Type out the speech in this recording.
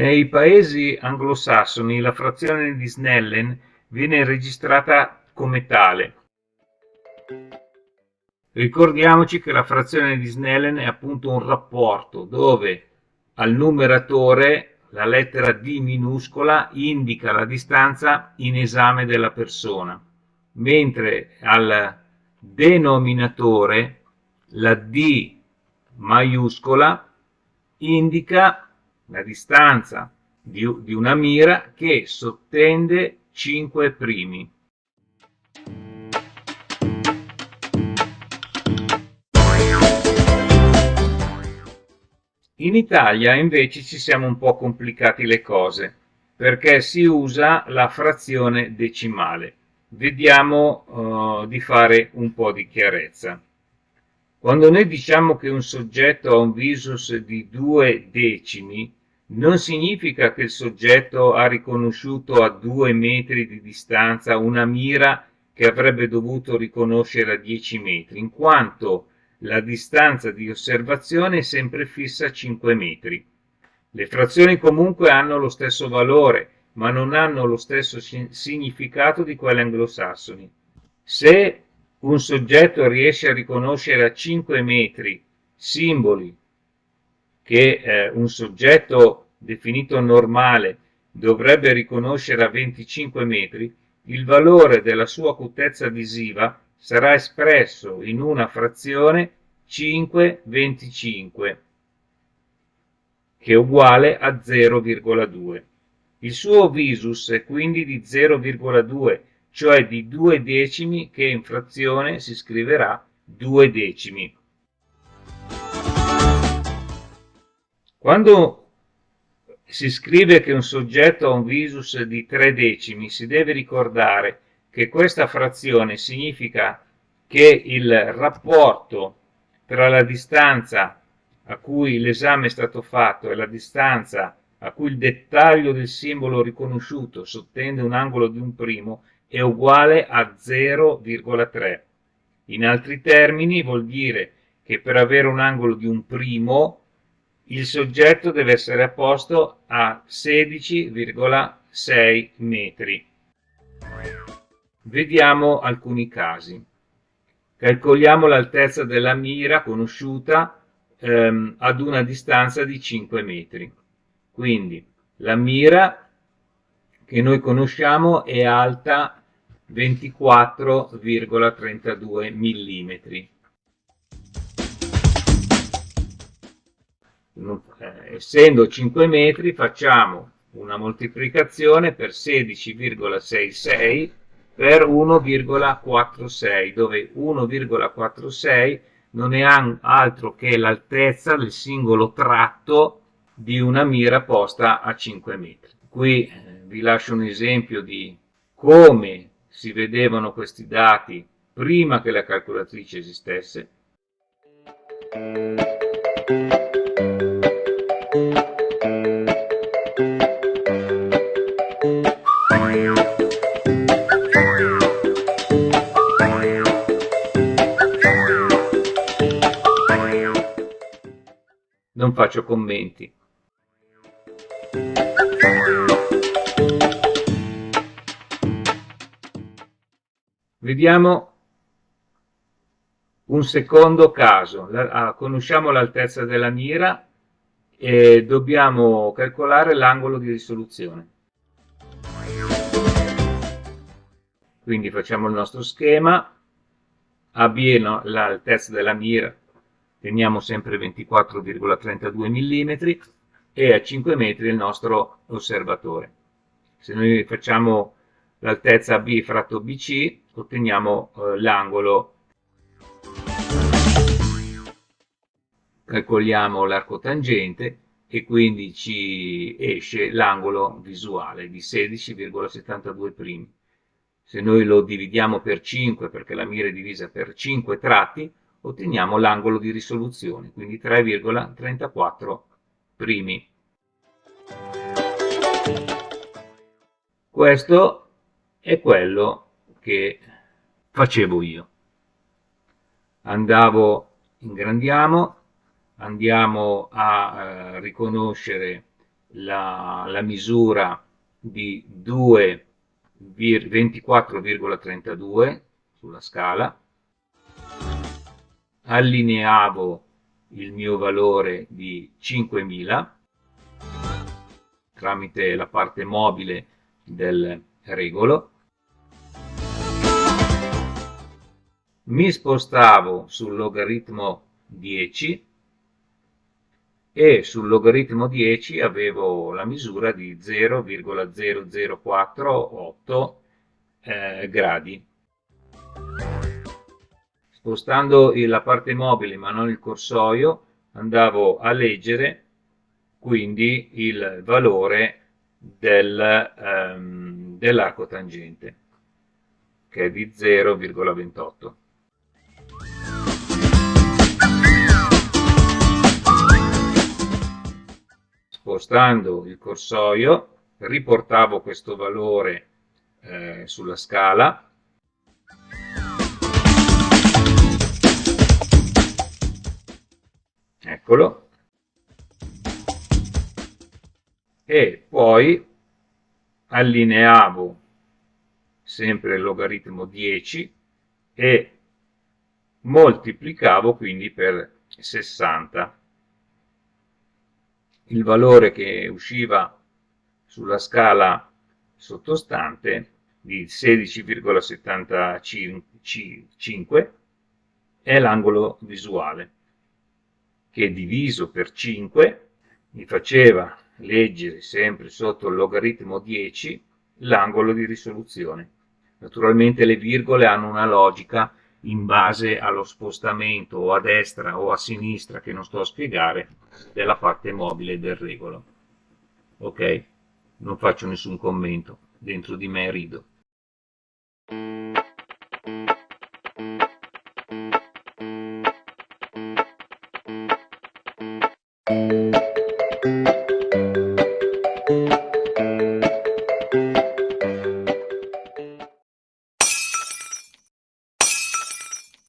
Nei paesi anglosassoni la frazione di Snellen viene registrata come tale. Ricordiamoci che la frazione di Snellen è appunto un rapporto dove al numeratore la lettera D minuscola indica la distanza in esame della persona, mentre al denominatore la D maiuscola indica la distanza di, di una mira che sottende 5 primi. In Italia invece ci siamo un po' complicati le cose perché si usa la frazione decimale. Vediamo uh, di fare un po' di chiarezza. Quando noi diciamo che un soggetto ha un visus di due decimi, non significa che il soggetto ha riconosciuto a due metri di distanza una mira che avrebbe dovuto riconoscere a 10 metri, in quanto la distanza di osservazione è sempre fissa a 5 metri. Le frazioni comunque hanno lo stesso valore, ma non hanno lo stesso significato di quelle anglosassoni. Se un soggetto riesce a riconoscere a 5 metri simboli che eh, un soggetto definito normale dovrebbe riconoscere a 25 metri, il valore della sua acutezza visiva sarà espresso in una frazione 5-25 che è uguale a 0,2. Il suo visus è quindi di 0,2, cioè di 2 decimi che in frazione si scriverà 2 decimi. Quando si scrive che un soggetto ha un visus di 3 decimi, si deve ricordare che questa frazione significa che il rapporto tra la distanza a cui l'esame è stato fatto e la distanza a cui il dettaglio del simbolo riconosciuto sottende un angolo di un primo è uguale a 0,3. In altri termini vuol dire che per avere un angolo di un primo il soggetto deve essere a posto a 16,6 metri. Vediamo alcuni casi. Calcoliamo l'altezza della mira conosciuta ehm, ad una distanza di 5 metri. Quindi la mira che noi conosciamo è alta 24,32 millimetri. Essendo 5 metri facciamo una moltiplicazione per 16,66 per 1,46 dove 1,46 non è altro che l'altezza del singolo tratto di una mira posta a 5 metri. Qui eh, vi lascio un esempio di come si vedevano questi dati prima che la calcolatrice esistesse. Non faccio commenti. Vediamo un secondo caso. La, ah, conosciamo l'altezza della mira e dobbiamo calcolare l'angolo di risoluzione. Quindi facciamo il nostro schema, AB l'altezza della mira teniamo sempre 24,32 mm e a 5 metri il nostro osservatore. Se noi facciamo l'altezza B fratto BC otteniamo eh, l'angolo, calcoliamo l'arco tangente e quindi ci esce l'angolo visuale di 16,72 Se noi lo dividiamo per 5 perché la mira è divisa per 5 tratti otteniamo l'angolo di risoluzione, quindi 3,34 primi. Questo è quello che facevo io. Andavo, ingrandiamo, andiamo a eh, riconoscere la, la misura di 24,32 sulla scala, allineavo il mio valore di 5000 tramite la parte mobile del regolo mi spostavo sul logaritmo 10 e sul logaritmo 10 avevo la misura di 0,0048 eh, gradi. Spostando la parte mobile ma non il corsoio andavo a leggere quindi il valore del, um, dell'arco tangente che è di 0,28. spostando il corsoio riportavo questo valore eh, sulla scala eccolo e poi allineavo sempre il logaritmo 10 e moltiplicavo quindi per 60 il valore che usciva sulla scala sottostante di 16,75 è l'angolo visuale che diviso per 5 mi faceva leggere sempre sotto il logaritmo 10 l'angolo di risoluzione. Naturalmente le virgole hanno una logica in base allo spostamento o a destra o a sinistra che non sto a spiegare della parte mobile del regolo. Ok? Non faccio nessun commento. Dentro di me rido